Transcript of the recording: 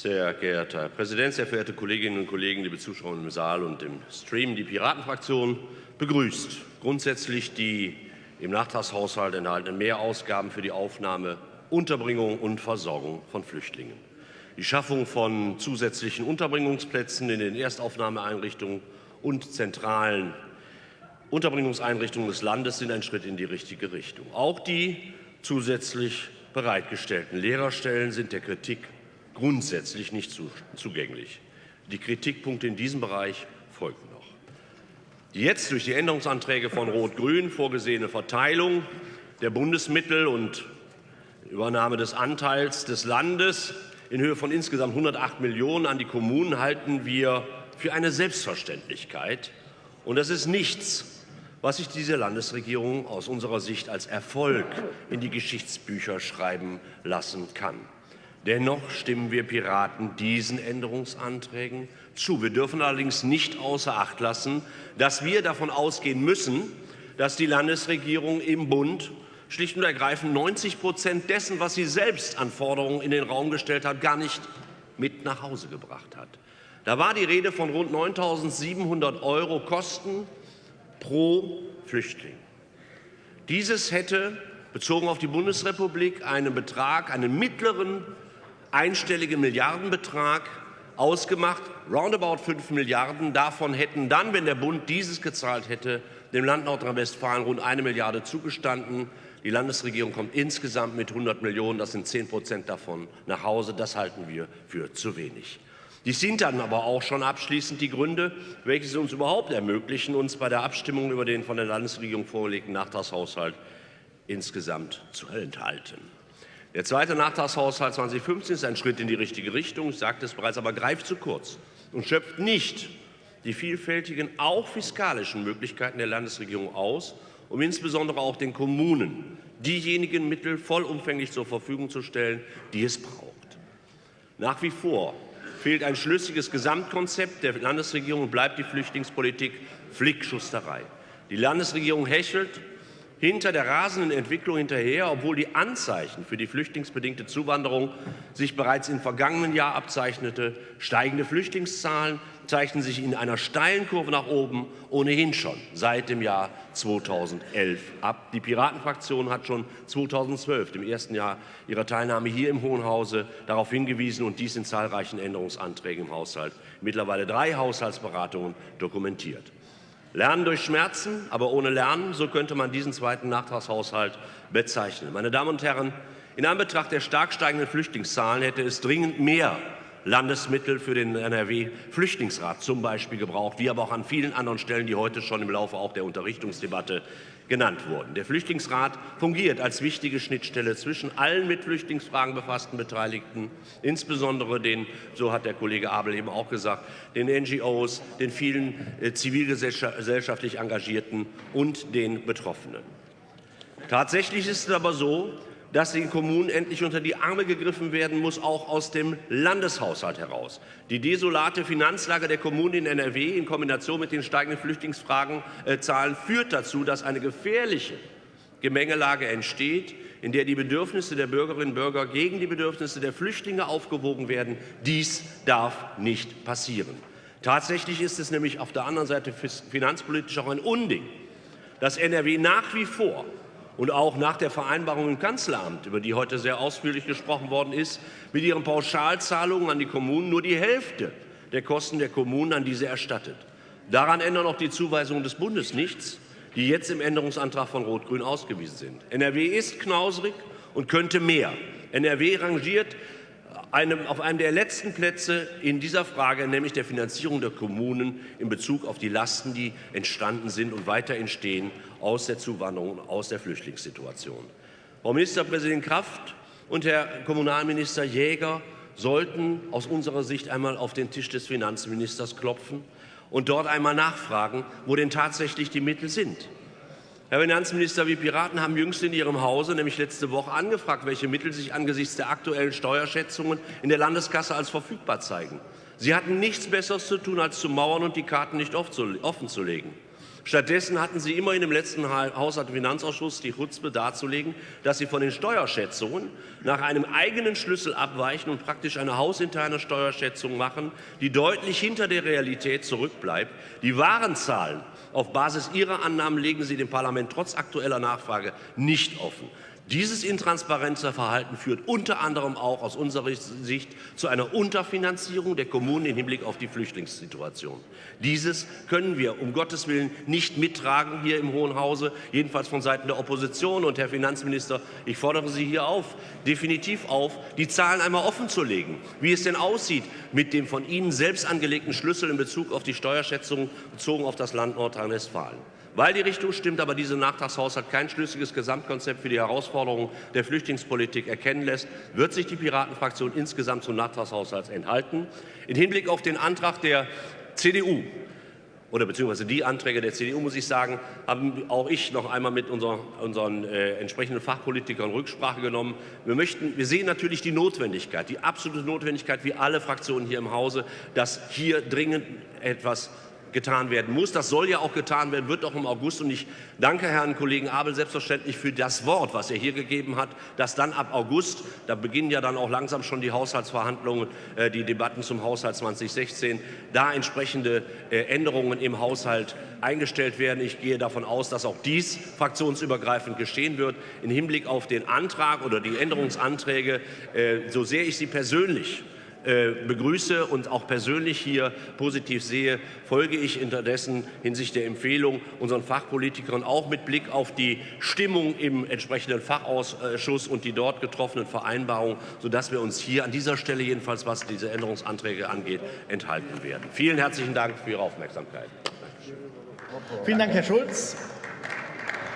Sehr geehrter Herr Präsident, sehr verehrte Kolleginnen und Kollegen, liebe Zuschauer im Saal und im Stream! Die Piratenfraktion begrüßt grundsätzlich die im Nachtragshaushalt enthaltenen Mehrausgaben für die Aufnahme, Unterbringung und Versorgung von Flüchtlingen. Die Schaffung von zusätzlichen Unterbringungsplätzen in den Erstaufnahmeeinrichtungen und zentralen Unterbringungseinrichtungen des Landes sind ein Schritt in die richtige Richtung. Auch die zusätzlich bereitgestellten Lehrerstellen sind der Kritik grundsätzlich nicht zugänglich. Die Kritikpunkte in diesem Bereich folgen noch. Die jetzt durch die Änderungsanträge von Rot-Grün vorgesehene Verteilung der Bundesmittel und Übernahme des Anteils des Landes in Höhe von insgesamt 108 Millionen an die Kommunen halten wir für eine Selbstverständlichkeit. Und das ist nichts, was sich diese Landesregierung aus unserer Sicht als Erfolg in die Geschichtsbücher schreiben lassen kann. Dennoch stimmen wir Piraten diesen Änderungsanträgen zu. Wir dürfen allerdings nicht außer Acht lassen, dass wir davon ausgehen müssen, dass die Landesregierung im Bund schlicht und ergreifend 90 Prozent dessen, was sie selbst an Forderungen in den Raum gestellt hat, gar nicht mit nach Hause gebracht hat. Da war die Rede von rund 9.700 Euro Kosten pro Flüchtling. Dieses hätte bezogen auf die Bundesrepublik einen Betrag, einen mittleren einstelligen Milliardenbetrag ausgemacht, roundabout 5 Milliarden. Davon hätten dann, wenn der Bund dieses gezahlt hätte, dem Land Nordrhein-Westfalen rund eine Milliarde zugestanden. Die Landesregierung kommt insgesamt mit 100 Millionen, das sind 10 Prozent davon, nach Hause. Das halten wir für zu wenig. Dies sind dann aber auch schon abschließend die Gründe, welche es uns überhaupt ermöglichen, uns bei der Abstimmung über den von der Landesregierung vorgelegten Nachtragshaushalt insgesamt zu enthalten. Der zweite Nachtragshaushalt 2015 ist ein Schritt in die richtige Richtung, ich sagte es bereits, aber greift zu kurz und schöpft nicht die vielfältigen, auch fiskalischen Möglichkeiten der Landesregierung aus, um insbesondere auch den Kommunen diejenigen Mittel vollumfänglich zur Verfügung zu stellen, die es braucht. Nach wie vor fehlt ein schlüssiges Gesamtkonzept der Landesregierung und bleibt die Flüchtlingspolitik Flickschusterei. Die Landesregierung hechelt hinter der rasenden Entwicklung hinterher, obwohl die Anzeichen für die flüchtlingsbedingte Zuwanderung sich bereits im vergangenen Jahr abzeichnete. Steigende Flüchtlingszahlen zeichnen sich in einer steilen Kurve nach oben ohnehin schon seit dem Jahr 2011 ab. Die Piratenfraktion hat schon 2012, im ersten Jahr ihrer Teilnahme hier im Hohen Hause, darauf hingewiesen und dies in zahlreichen Änderungsanträgen im Haushalt, mittlerweile drei Haushaltsberatungen dokumentiert. Lernen durch Schmerzen, aber ohne Lernen, so könnte man diesen zweiten Nachtragshaushalt bezeichnen. Meine Damen und Herren, in Anbetracht der stark steigenden Flüchtlingszahlen hätte es dringend mehr Landesmittel für den NRW-Flüchtlingsrat zum Beispiel gebraucht, wie aber auch an vielen anderen Stellen, die heute schon im Laufe auch der Unterrichtungsdebatte genannt wurden. Der Flüchtlingsrat fungiert als wichtige Schnittstelle zwischen allen mit Flüchtlingsfragen befassten Beteiligten, insbesondere den, so hat der Kollege Abel eben auch gesagt, den NGOs, den vielen äh, zivilgesellschaftlich Engagierten und den Betroffenen. Tatsächlich ist es aber so, dass den Kommunen endlich unter die Arme gegriffen werden muss, auch aus dem Landeshaushalt heraus. Die desolate Finanzlage der Kommunen in NRW in Kombination mit den steigenden Flüchtlingsfragenzahlen führt dazu, dass eine gefährliche Gemengelage entsteht, in der die Bedürfnisse der Bürgerinnen und Bürger gegen die Bedürfnisse der Flüchtlinge aufgewogen werden. Dies darf nicht passieren. Tatsächlich ist es nämlich auf der anderen Seite finanzpolitisch auch ein Unding, dass NRW nach wie vor und auch nach der Vereinbarung im Kanzleramt, über die heute sehr ausführlich gesprochen worden ist, mit ihren Pauschalzahlungen an die Kommunen nur die Hälfte der Kosten der Kommunen an diese erstattet. Daran ändern auch die Zuweisungen des Bundes nichts, die jetzt im Änderungsantrag von Rot-Grün ausgewiesen sind. NRW ist knausrig und könnte mehr. NRW rangiert einem, auf einem der letzten Plätze in dieser Frage, nämlich der Finanzierung der Kommunen in Bezug auf die Lasten, die entstanden sind und weiter entstehen aus der Zuwanderung und aus der Flüchtlingssituation. Frau Ministerpräsidentin Kraft und Herr Kommunalminister Jäger sollten aus unserer Sicht einmal auf den Tisch des Finanzministers klopfen und dort einmal nachfragen, wo denn tatsächlich die Mittel sind. Herr Finanzminister, wir Piraten haben jüngst in Ihrem Hause, nämlich letzte Woche, angefragt, welche Mittel sich angesichts der aktuellen Steuerschätzungen in der Landeskasse als verfügbar zeigen. Sie hatten nichts Besseres zu tun, als zu mauern und die Karten nicht offen zu legen. Stattdessen hatten Sie immer in dem letzten Haushalt- und Finanzausschuss die Chutzpe darzulegen, dass Sie von den Steuerschätzungen nach einem eigenen Schlüssel abweichen und praktisch eine hausinterne Steuerschätzung machen, die deutlich hinter der Realität zurückbleibt. Die wahren Zahlen auf Basis Ihrer Annahmen legen Sie dem Parlament trotz aktueller Nachfrage nicht offen. Dieses intransparente Verhalten führt unter anderem auch aus unserer Sicht zu einer Unterfinanzierung der Kommunen im Hinblick auf die Flüchtlingssituation. Dieses können wir um Gottes Willen nicht mittragen hier im Hohen Hause, jedenfalls von Seiten der Opposition. Und Herr Finanzminister, ich fordere Sie hier auf, definitiv auf, die Zahlen einmal offenzulegen, wie es denn aussieht mit dem von Ihnen selbst angelegten Schlüssel in Bezug auf die Steuerschätzung bezogen auf das Land Nordrhein-Westfalen. Weil die Richtung stimmt, aber dieser Nachtragshaushalt kein schlüssiges Gesamtkonzept für die Herausforderungen der Flüchtlingspolitik erkennen lässt, wird sich die Piratenfraktion insgesamt zum Nachtragshaushalt enthalten. Im Hinblick auf den Antrag der CDU oder beziehungsweise die Anträge der CDU, muss ich sagen, haben auch ich noch einmal mit unseren, unseren äh, entsprechenden Fachpolitikern Rücksprache genommen. Wir, möchten, wir sehen natürlich die Notwendigkeit, die absolute Notwendigkeit, wie alle Fraktionen hier im Hause, dass hier dringend etwas getan werden muss. Das soll ja auch getan werden, wird auch im August. Und ich danke Herrn Kollegen Abel selbstverständlich für das Wort, was er hier gegeben hat, dass dann ab August, da beginnen ja dann auch langsam schon die Haushaltsverhandlungen, äh, die Debatten zum Haushalt 2016, da entsprechende äh, Änderungen im Haushalt eingestellt werden. Ich gehe davon aus, dass auch dies fraktionsübergreifend geschehen wird. Im Hinblick auf den Antrag oder die Änderungsanträge, äh, so sehr ich sie persönlich begrüße und auch persönlich hier positiv sehe, folge ich unterdessen hinsichtlich der Empfehlung unseren Fachpolitikern auch mit Blick auf die Stimmung im entsprechenden Fachausschuss und die dort getroffenen Vereinbarungen, sodass wir uns hier an dieser Stelle jedenfalls, was diese Änderungsanträge angeht, enthalten werden. Vielen herzlichen Dank für Ihre Aufmerksamkeit. Vielen Dank, Herr Schulz.